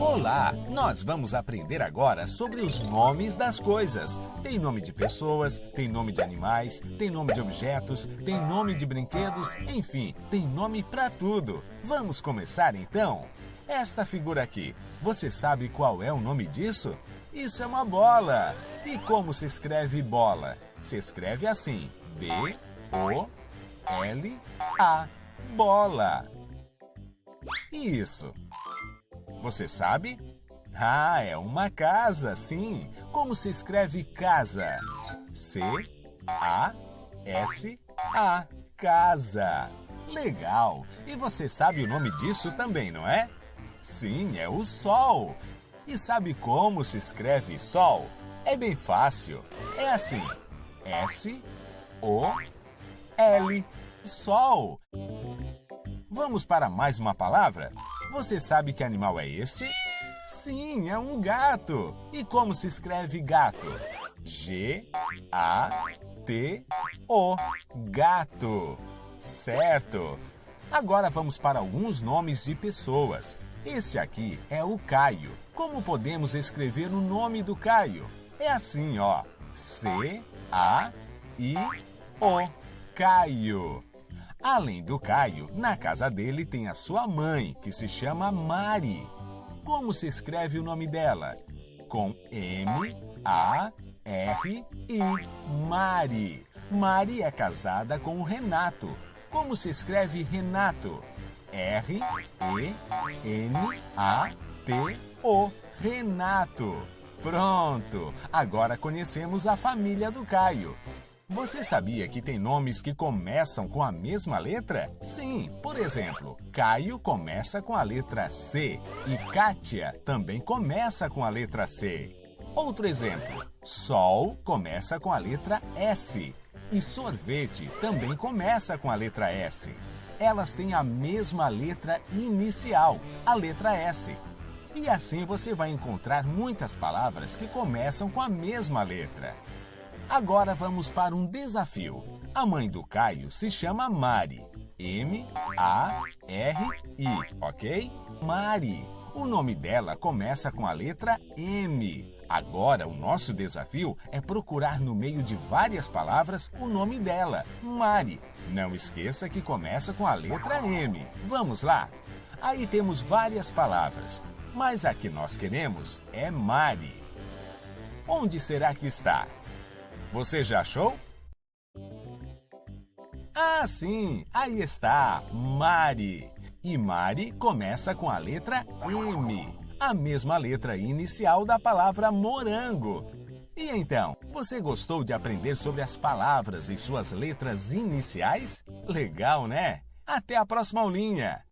Olá! Nós vamos aprender agora sobre os nomes das coisas. Tem nome de pessoas, tem nome de animais, tem nome de objetos, tem nome de brinquedos, enfim, tem nome para tudo. Vamos começar então? Esta figura aqui, você sabe qual é o nome disso? Isso é uma bola! E como se escreve bola? Se escreve assim: B-O-L-A. Bola. Isso. Você sabe? Ah, é uma casa, sim. Como se escreve casa? C-A-S-A. Casa. Legal. E você sabe o nome disso também, não é? Sim, é o Sol. E sabe como se escreve Sol? É bem fácil. É assim: S-O-L. Sol. Vamos para mais uma palavra? Você sabe que animal é este? Sim, é um gato. E como se escreve gato? G-A-T-O. Gato. Certo. Agora vamos para alguns nomes de pessoas. Este aqui é o Caio. Como podemos escrever o nome do Caio? É assim, ó. C-A-I-O. Caio. Além do Caio, na casa dele tem a sua mãe, que se chama Mari. Como se escreve o nome dela? Com M, A, R, I. Mari. Mari é casada com o Renato. Como se escreve Renato? R, E, N, A, T, O. Renato. Pronto! Agora conhecemos a família do Caio. Você sabia que tem nomes que começam com a mesma letra? Sim, por exemplo, Caio começa com a letra C e Kátia também começa com a letra C. Outro exemplo, Sol começa com a letra S e sorvete também começa com a letra S. Elas têm a mesma letra inicial, a letra S. E assim você vai encontrar muitas palavras que começam com a mesma letra. Agora vamos para um desafio. A mãe do Caio se chama Mari. M-A-R-I, ok? Mari. O nome dela começa com a letra M. Agora, o nosso desafio é procurar no meio de várias palavras o nome dela, Mari. Não esqueça que começa com a letra M. Vamos lá? Aí temos várias palavras, mas a que nós queremos é Mari. Onde será que está? Você já achou? Ah, sim! Aí está, Mari. E Mari começa com a letra M, a mesma letra inicial da palavra morango. E então, você gostou de aprender sobre as palavras e suas letras iniciais? Legal, né? Até a próxima aulinha!